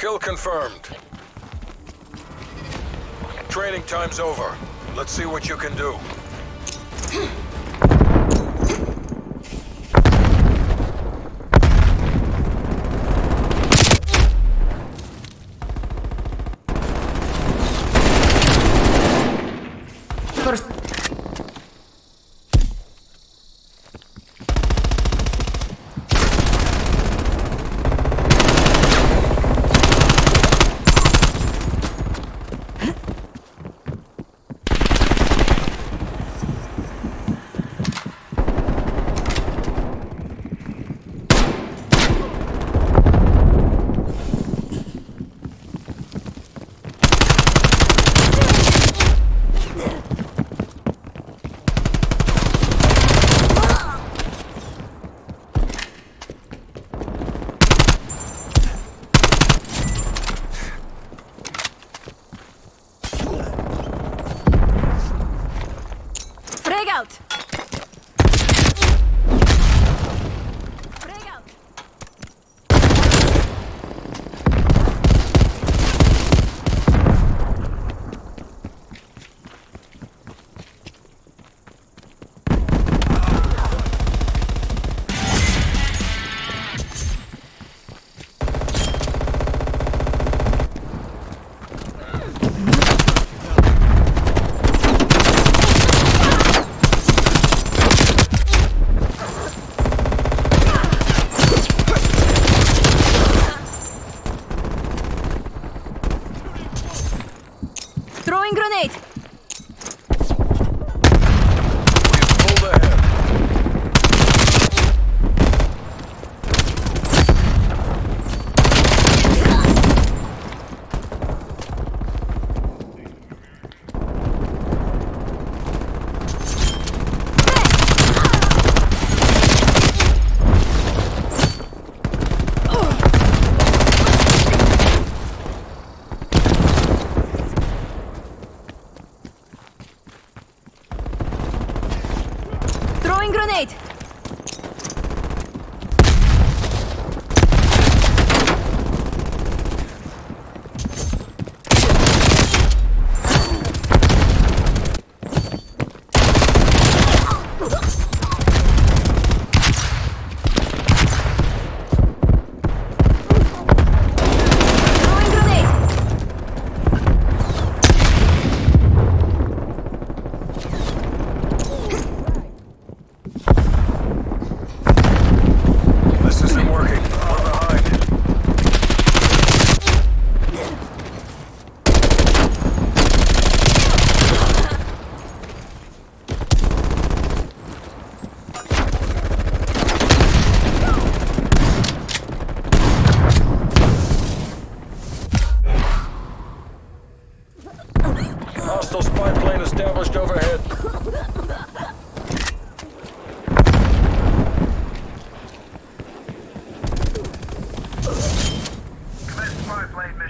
Kill confirmed. Training time's over. Let's see what you can do.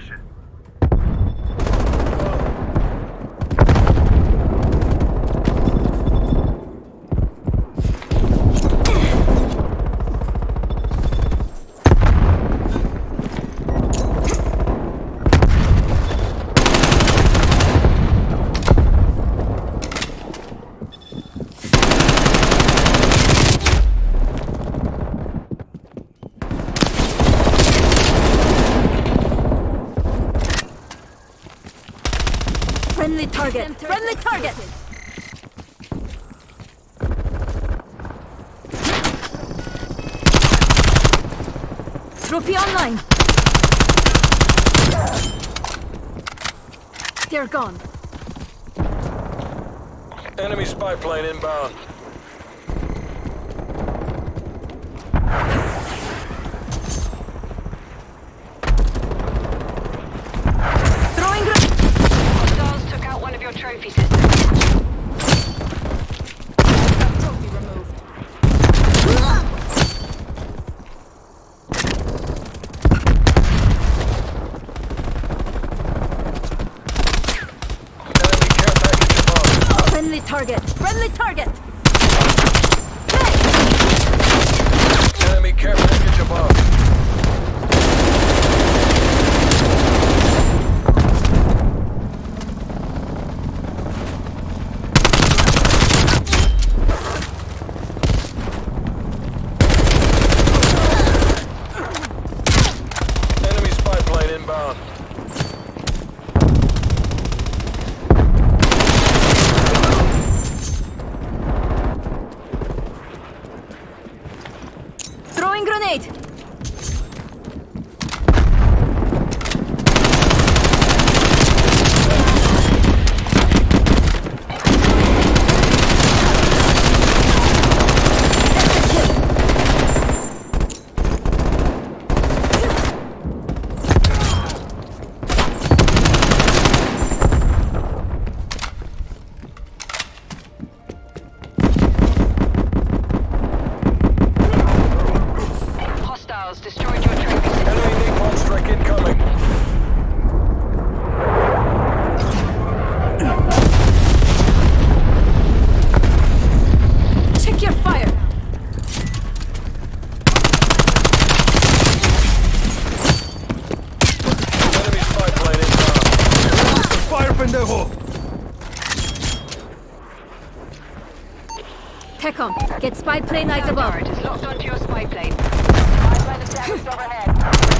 mission. Friendly target! Friendly target! Trophy online! They're gone. Enemy spy plane inbound. Throwing grenade! Hostiles took out one of your trophy systems. Trophy removed. Enemy care package above. Friendly target! Friendly target! Enemy care package above. TECOM, get spy plane eyes above. Locked onto your spy plane. Spy plane established overhead.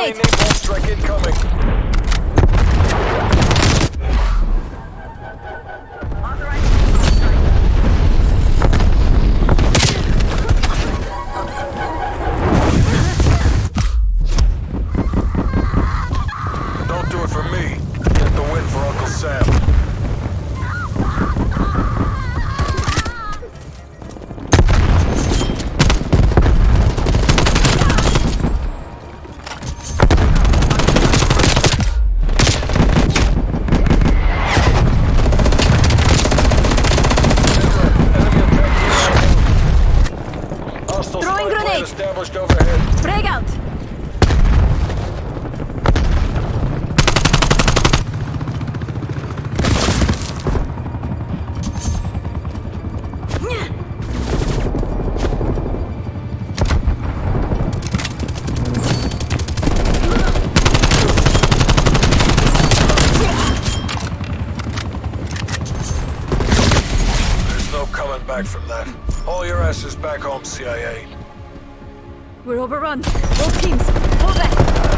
Grenade. incoming. Teams, fall back.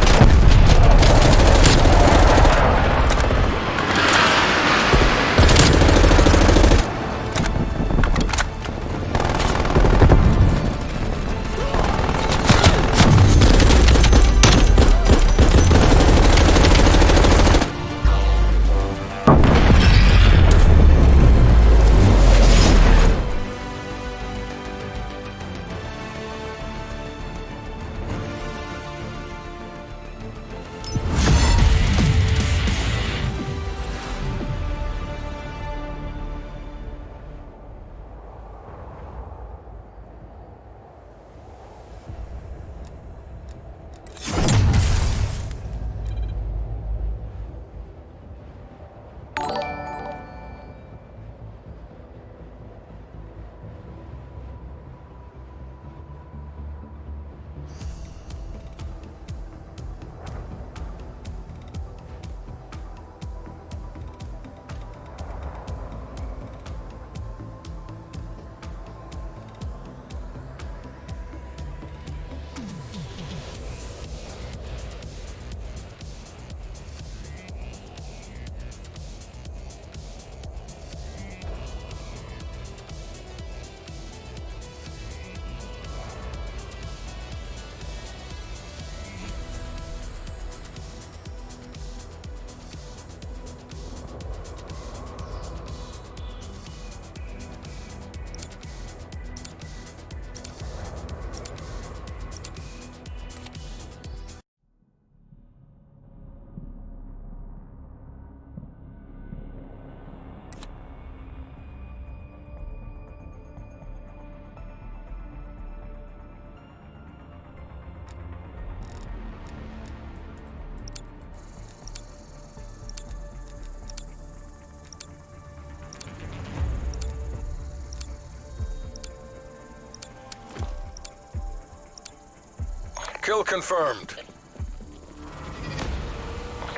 Kill confirmed.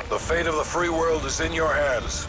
The fate of the free world is in your hands.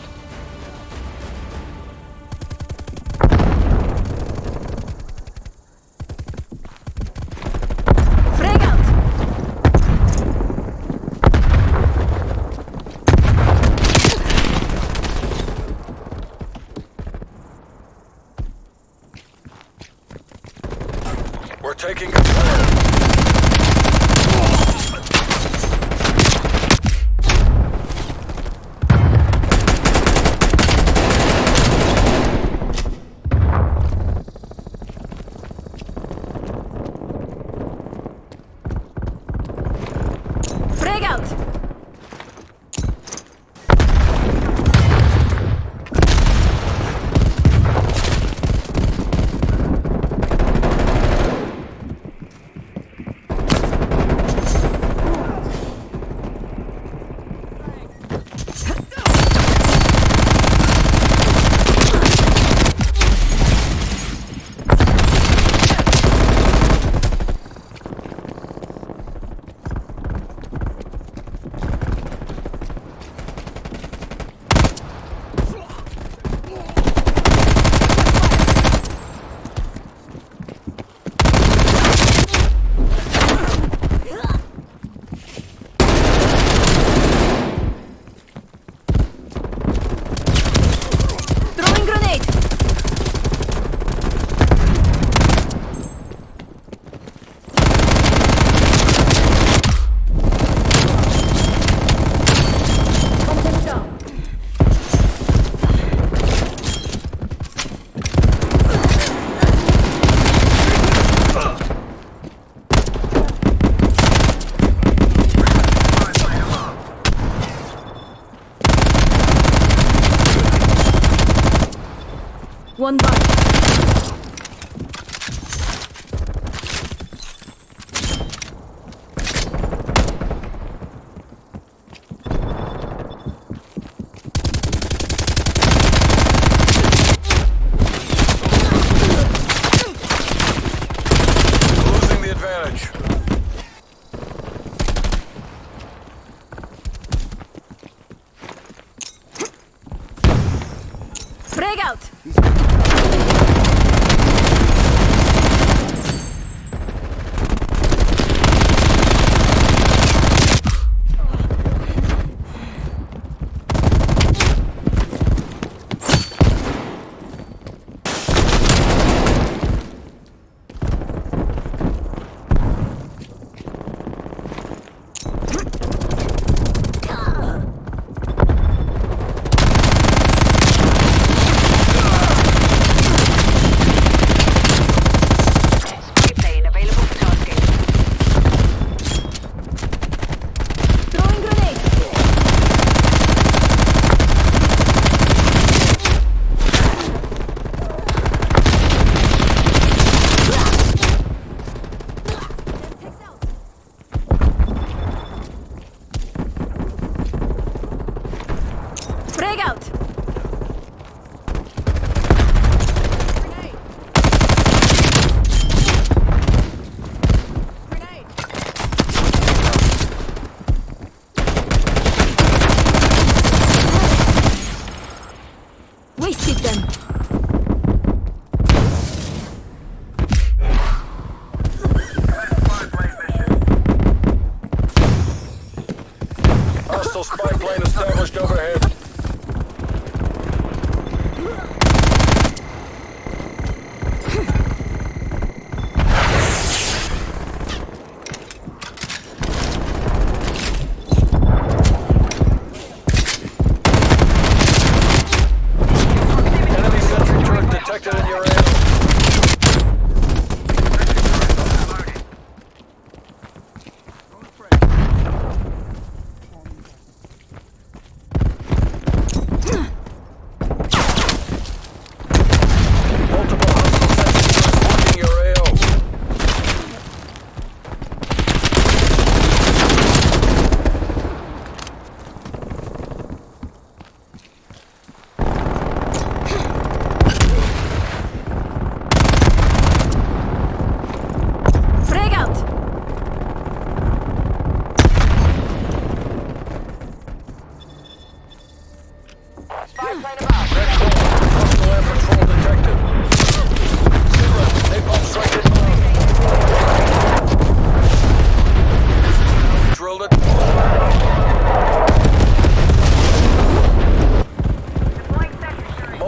Frag out!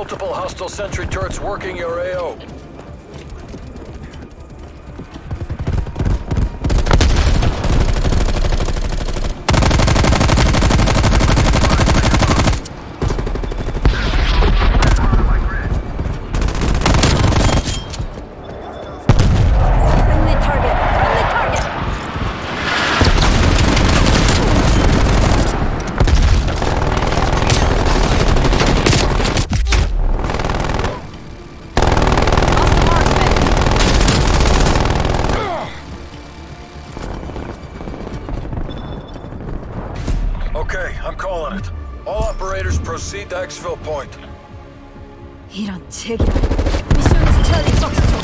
Multiple hostile sentry turrets working your AO. Okay, I'm calling it. All operators proceed to exfil point. 이런 책이라. fucks it.